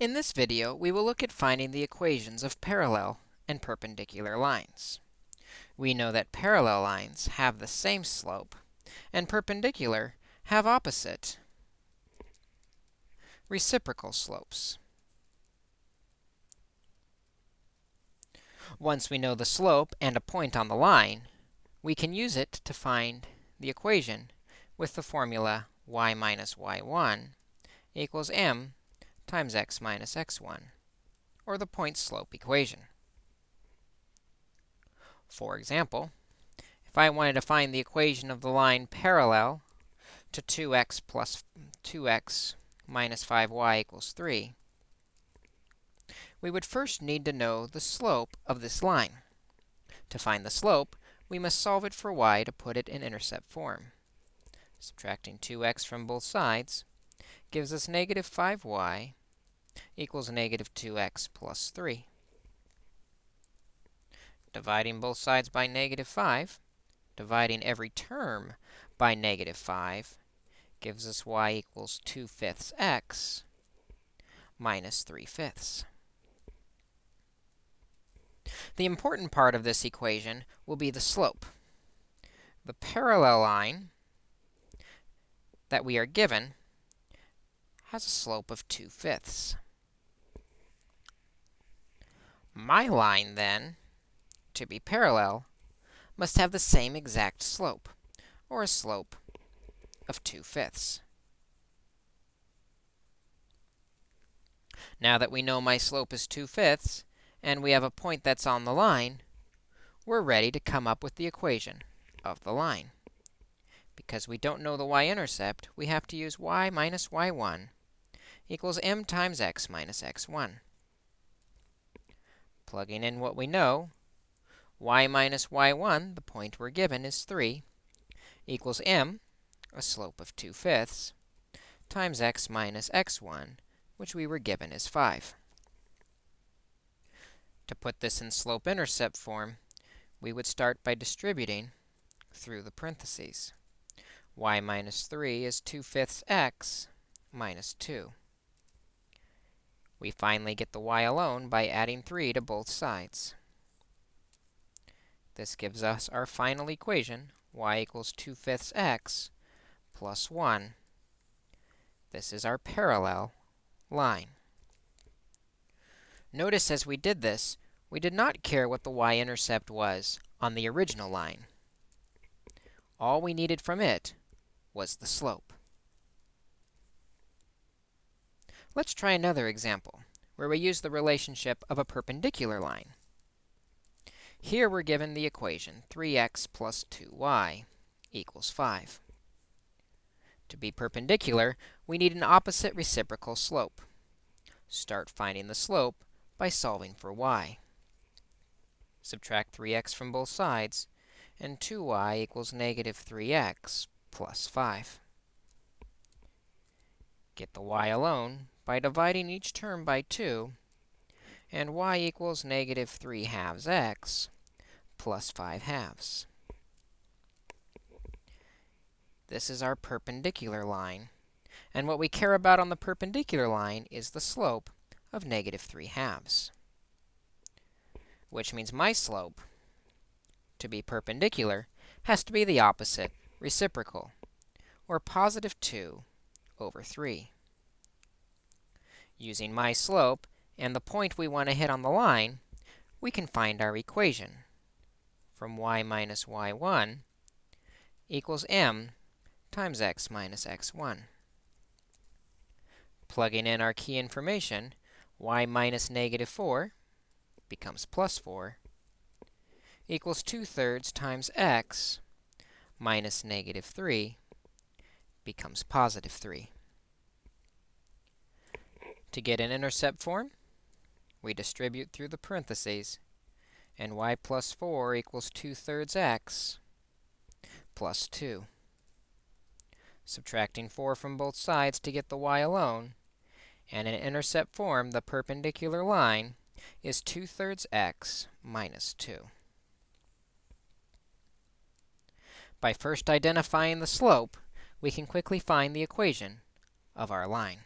In this video, we will look at finding the equations of parallel and perpendicular lines. We know that parallel lines have the same slope, and perpendicular have opposite reciprocal slopes. Once we know the slope and a point on the line, we can use it to find the equation with the formula y minus y1 equals m times x minus x1, or the point slope equation. For example, if I wanted to find the equation of the line parallel to 2x plus 2x minus 5y equals 3, we would first need to know the slope of this line. To find the slope, we must solve it for y to put it in intercept form. Subtracting 2x from both sides, gives us negative 5y equals negative 2x plus 3. Dividing both sides by negative 5, dividing every term by negative 5, gives us y equals 2 fifths x minus 3 fifths. The important part of this equation will be the slope. The parallel line that we are given has a slope of 2 fifths. My line, then, to be parallel, must have the same exact slope, or a slope of 2 fifths. Now that we know my slope is 2 fifths, and we have a point that's on the line, we're ready to come up with the equation of the line. Because we don't know the y-intercept, we have to use y minus y1 equals m times x minus x1. Plugging in what we know, y minus y1, the point we're given, is 3, equals m, a slope of 2 fifths, times x minus x1, which we were given is 5. To put this in slope-intercept form, we would start by distributing through the parentheses. y minus 3 is 2 fifths x minus 2. We finally get the y alone by adding 3 to both sides. This gives us our final equation, y equals 2 fifths x plus 1. This is our parallel line. Notice as we did this, we did not care what the y-intercept was on the original line. All we needed from it was the slope. Let's try another example, where we use the relationship of a perpendicular line. Here we're given the equation 3x plus 2y equals 5. To be perpendicular, we need an opposite reciprocal slope. Start finding the slope by solving for y. Subtract 3x from both sides, and 2y equals negative 3x plus 5. Get the y alone by dividing each term by 2, and y equals negative 3 halves x plus 5 halves. This is our perpendicular line. And what we care about on the perpendicular line is the slope of negative 3 halves, which means my slope, to be perpendicular, has to be the opposite reciprocal, or positive 2 over 3. Using my slope and the point we want to hit on the line, we can find our equation from y minus y1 equals m times x minus x1. Plugging in our key information, y minus negative 4 becomes plus 4 equals 2 thirds times x minus negative 3 becomes positive 3. To get an intercept form, we distribute through the parentheses, and y plus 4 equals 2 thirds x plus 2. Subtracting 4 from both sides to get the y alone, and in intercept form, the perpendicular line is 2 thirds x minus 2. By first identifying the slope, we can quickly find the equation of our line.